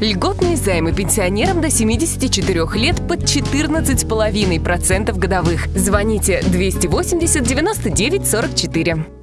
Льготные займы пенсионерам до 74 лет под 14,5% годовых. Звоните 280 99 44.